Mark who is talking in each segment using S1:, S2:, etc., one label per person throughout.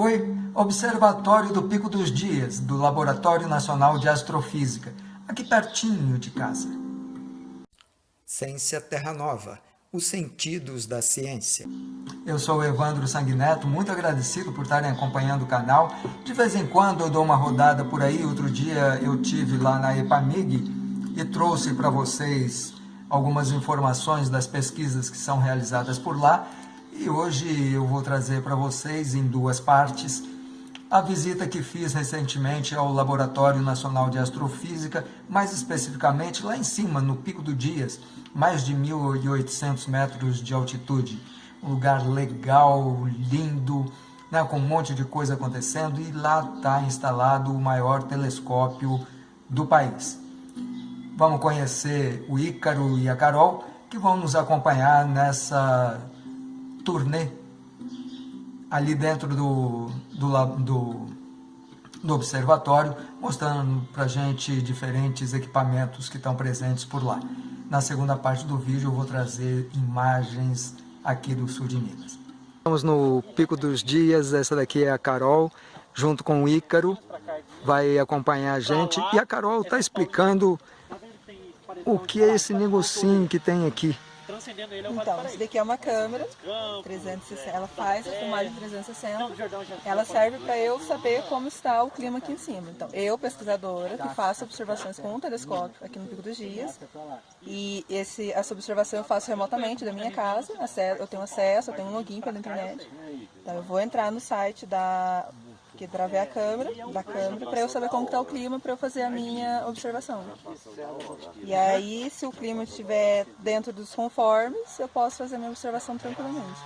S1: Oi, Observatório do Pico dos Dias, do Laboratório Nacional de Astrofísica, aqui pertinho de casa. Ciência Terra Nova, os sentidos da ciência. Eu sou o Evandro Sanguineto, muito agradecido por estarem acompanhando o canal. De vez em quando eu dou uma rodada por aí, outro dia eu tive lá na EPAMIG e trouxe para vocês algumas informações das pesquisas que são realizadas por lá e hoje eu vou trazer para vocês em duas partes a visita que fiz recentemente ao Laboratório Nacional de Astrofísica, mais especificamente lá em cima, no Pico do Dias, mais de 1.800 metros de altitude. Um lugar legal, lindo, né, com um monte de coisa acontecendo e lá está instalado o maior telescópio do país. Vamos conhecer o Ícaro e a Carol, que vão nos acompanhar nessa turnê ali dentro do, do, do, do observatório, mostrando para gente diferentes equipamentos que estão presentes por lá. Na segunda parte do vídeo eu vou trazer imagens aqui do sul de Minas. Estamos no Pico dos Dias, essa daqui é a Carol, junto com o Ícaro, vai acompanhar a gente. E a Carol está explicando o que é esse negocinho que tem aqui
S2: transcendendo ele. Então, isso daqui é uma câmera 360, ela faz a filmagem 360. Ela serve para eu saber como está o clima aqui em cima. Então, eu, pesquisadora, que faço observações com um telescópio aqui no Pico dos Dias, e esse, essa observação eu faço remotamente da minha casa, eu tenho acesso, eu tenho um login pela internet. Então, eu vou entrar no site da que ver a câmera, da câmera, para eu saber como está o clima, para eu fazer a minha observação. E aí, se o clima estiver dentro dos conformes, eu posso fazer a minha observação tranquilamente.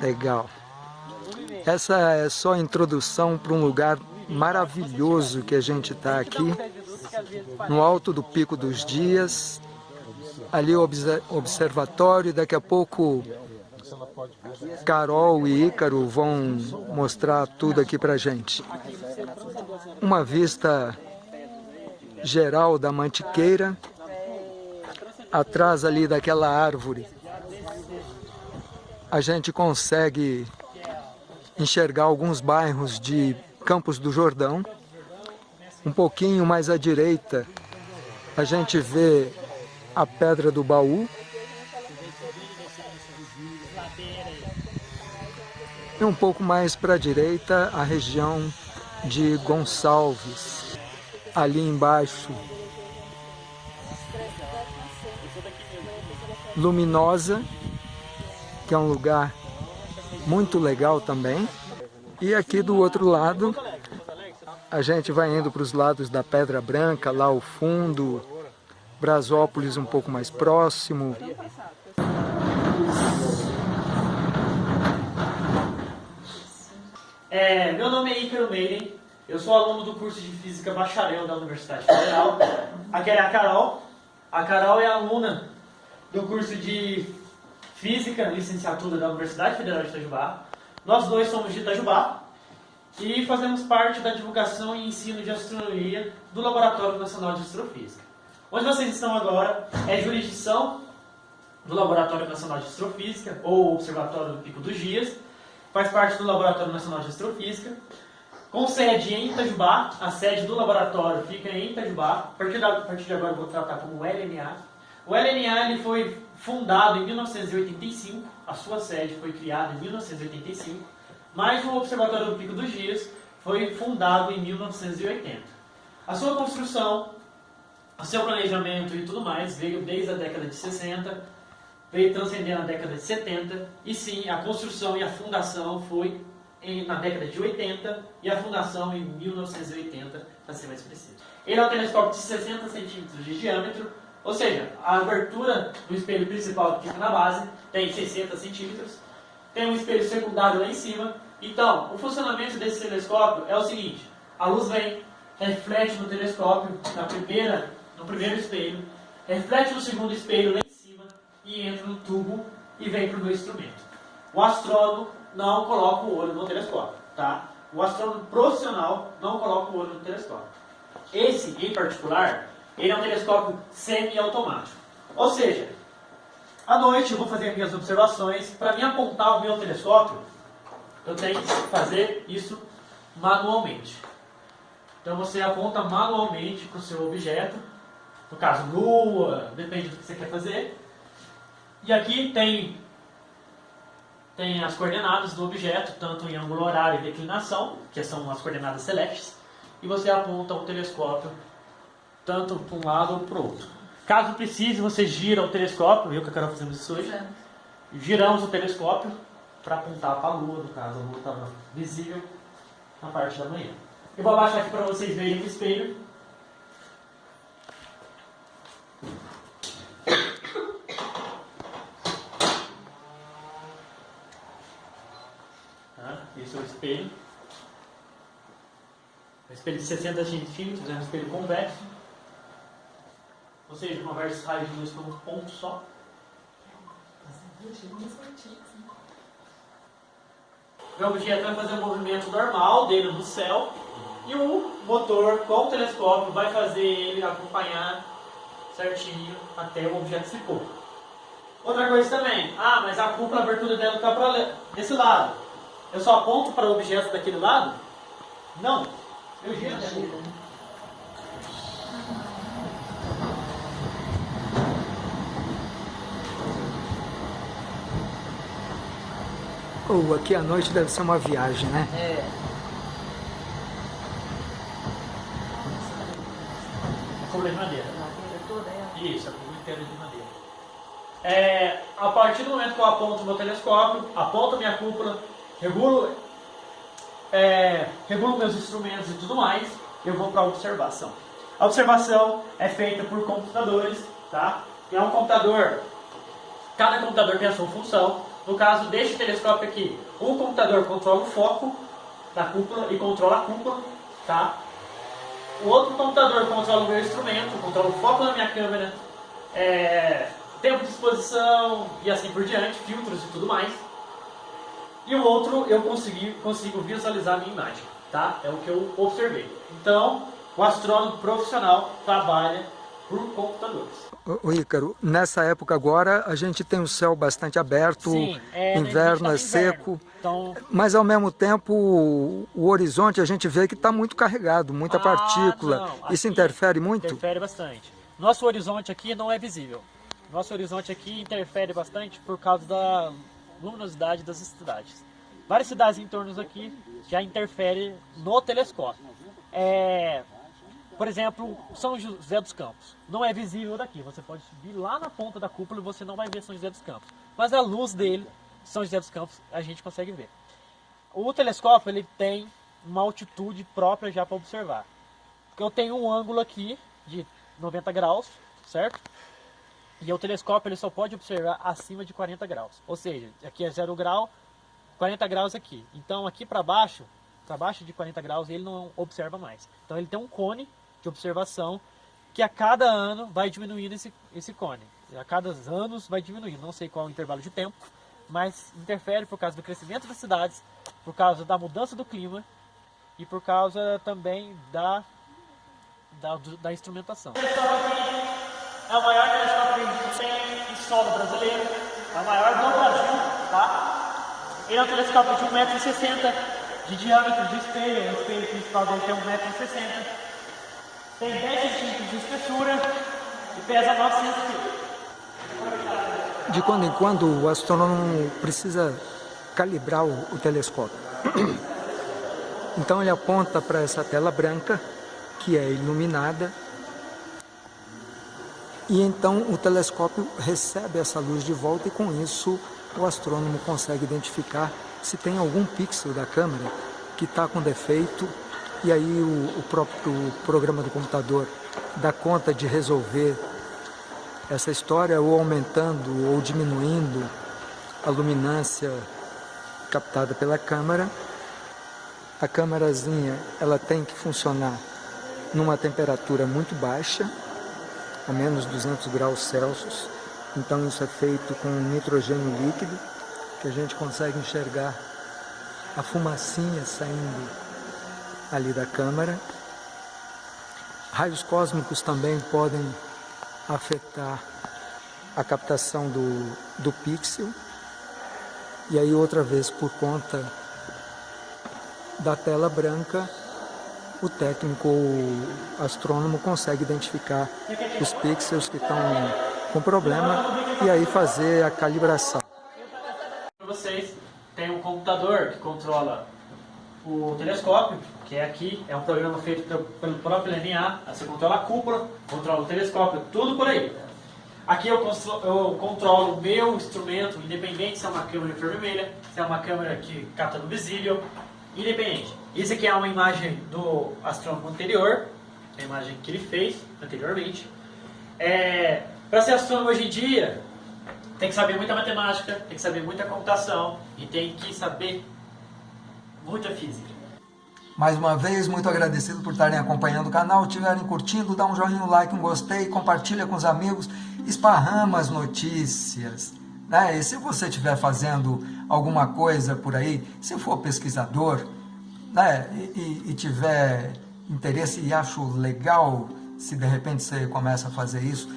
S1: Legal. Essa é só a introdução para um lugar maravilhoso que a gente está aqui, no alto do Pico dos Dias, ali o observatório, daqui a pouco Carol e Ícaro vão mostrar tudo aqui pra gente. Uma vista geral da Mantiqueira, atrás ali daquela árvore, a gente consegue enxergar alguns bairros de Campos do Jordão. Um pouquinho mais à direita, a gente vê a Pedra do Baú, E um pouco mais para a direita, a região de Gonçalves. Ali embaixo, Luminosa, que é um lugar muito legal também. E aqui do outro lado, a gente vai indo para os lados da Pedra Branca, lá ao fundo, Brasópolis um pouco mais próximo,
S3: nome é Ícaro Meire, eu sou aluno do curso de Física Bacharel da Universidade Federal. Aqui é a Carol. A Carol é aluna do curso de Física, licenciatura da Universidade Federal de Itajubá. Nós dois somos de Itajubá e fazemos parte da divulgação e ensino de astronomia do Laboratório Nacional de Astrofísica. Onde vocês estão agora é jurisdição do Laboratório Nacional de Astrofísica, ou Observatório do Pico dos Dias, faz parte do Laboratório Nacional de Astrofísica, com sede em Itajubá, a sede do laboratório fica em Itajubá, a partir, a partir de agora eu vou tratar como LNA. O LNA ele foi fundado em 1985, a sua sede foi criada em 1985, mas o Observatório do Pico dos Dias foi fundado em 1980. A sua construção, o seu planejamento e tudo mais veio desde a década de 60, veio transcendendo a década de 70, e sim, a construção e a fundação foi em, na década de 80 e a fundação em 1980, para ser mais preciso. Ele é um telescópio de 60 centímetros de diâmetro, ou seja, a abertura do espelho principal que fica na base tem 60 centímetros, tem um espelho secundário lá em cima. Então, o funcionamento desse telescópio é o seguinte, a luz vem, reflete no telescópio, na primeira, no primeiro espelho, reflete no segundo espelho lá e entra no tubo e vem para o meu instrumento. O astrônomo não coloca o olho no telescópio, tá? O astrônomo profissional não coloca o olho no telescópio. Esse, em particular, ele é um telescópio semi-automático. Ou seja, à noite eu vou fazer minhas observações, para me apontar o meu telescópio, eu tenho que fazer isso manualmente. Então você aponta manualmente para o seu objeto, no caso lua, depende do que você quer fazer. E aqui tem, tem as coordenadas do objeto, tanto em ângulo horário e declinação, que são as coordenadas celestes, e você aponta o telescópio tanto para um lado ou para o outro. Caso precise, você gira o telescópio, viu que a Carol fazemos isso hoje? Giramos o telescópio para apontar para a Lua, no caso, a Lua estava visível na parte da manhã. Eu vou abaixar aqui para vocês verem o espelho. Esse é o espelho. Um espelho de 60 centímetros, é um espelho convexo. Ou seja, conversa raio de luz por um ponto só. O objeto vai fazer um movimento normal dele no céu e o motor com o telescópio vai fazer ele acompanhar certinho até o objeto se pôr. Outra coisa também, ah, mas a cúpula, a abertura dela está para desse lado. Eu só aponto para o objeto daquele lado? Não. Eu giro.
S1: Oh, aqui à noite deve ser uma viagem, né?
S3: É. A cúpula de madeira. Isso, a cúpula inteira de madeira. É, a partir do momento que eu aponto o meu telescópio, aponto a minha cúpula, regulo, é, regulo meus instrumentos e tudo mais, eu vou para a observação. A observação é feita por computadores, tá? É um computador, cada computador tem a sua função. No caso deste telescópio aqui, o computador controla o foco da cúpula e controla a cúpula, tá? O outro computador controla o meu instrumento, controla o foco da minha câmera, é, tempo de exposição e assim por diante, filtros e tudo mais. E o outro eu consegui, consigo visualizar a minha imagem, tá? É o que eu observei. Então, o astrônomo profissional trabalha por computadores.
S1: O Ícaro, nessa época agora a gente tem o céu bastante aberto,
S3: Sim, é,
S1: inverno
S3: tá
S1: é seco,
S3: então...
S1: mas ao mesmo tempo o, o horizonte a gente vê que está muito carregado, muita
S3: ah,
S1: partícula.
S3: Não,
S1: Isso interfere muito?
S3: Interfere bastante. Nosso horizonte aqui não é visível. Nosso horizonte aqui interfere bastante por causa da luminosidade das cidades. Várias cidades em torno aqui já interferem no telescópio. É, por exemplo, São José dos Campos. Não é visível daqui. Você pode subir lá na ponta da cúpula e você não vai ver São José dos Campos. Mas a luz dele, São José dos Campos, a gente consegue ver. O telescópio ele tem uma altitude própria já para observar. Eu tenho um ângulo aqui de 90 graus, certo? E o telescópio ele só pode observar acima de 40 graus. Ou seja, aqui é 0 grau, 40 graus aqui. Então aqui para baixo, para baixo de 40 graus, ele não observa mais. Então ele tem um cone de observação que a cada ano vai diminuindo esse, esse cone. A cada anos vai diminuindo, não sei qual é o intervalo de tempo, mas interfere por causa do crescimento das cidades, por causa da mudança do clima e por causa também da, da, da instrumentação. É o maior telescópio que a gente tem em solo brasileiro, é o maior do Brasil, tá? Ele é um telescópio de 1,60m de diâmetro de espelho, o espelho principal dele tem 1,60m tem 10 centímetros de espessura e pesa 900 quilos.
S1: De quando em quando o astrônomo precisa calibrar o, o telescópio. Então ele aponta para essa tela branca, que é iluminada, e então o telescópio recebe essa luz de volta e com isso o astrônomo consegue identificar se tem algum pixel da câmera que está com defeito e aí o, o próprio programa do computador dá conta de resolver essa história ou aumentando ou diminuindo a luminância captada pela câmera. A câmerazinha ela tem que funcionar numa temperatura muito baixa, a menos 200 graus Celsius. Então isso é feito com nitrogênio líquido, que a gente consegue enxergar a fumacinha saindo ali da câmara. Raios cósmicos também podem afetar a captação do, do pixel. E aí outra vez por conta da tela branca, o técnico o astrônomo consegue identificar os pixels que estão com problema e aí fazer a calibração.
S3: Para vocês, tem um computador que controla o telescópio, que é aqui, é um programa feito pelo próprio LNA, você controla a cúpula, controla o telescópio, tudo por aí. Aqui eu, eu controlo o meu instrumento, independente se é uma câmera infravermelha, se é uma câmera que capta no visível, independente. Isso aqui é uma imagem do astrônomo anterior, a imagem que ele fez anteriormente. É, Para ser astrônomo hoje em dia, tem que saber muita matemática, tem que saber muita computação e tem que saber muita física.
S1: Mais uma vez, muito agradecido por estarem acompanhando o canal. Estiverem curtindo, dá um joinha, um like, um gostei, compartilha com os amigos, esparrama as notícias. Né? E se você estiver fazendo alguma coisa por aí, se for pesquisador né? e, e, tiver interesse e acho legal, se de repente você começa a fazer isso,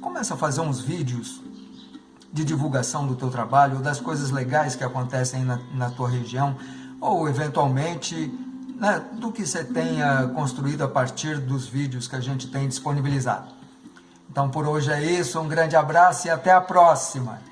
S1: começa a fazer uns vídeos de divulgação do teu trabalho, das coisas legais que acontecem na, na tua região, ou eventualmente né, do que você tenha construído a partir dos vídeos que a gente tem disponibilizado. Então por hoje é isso, um grande abraço e até a próxima!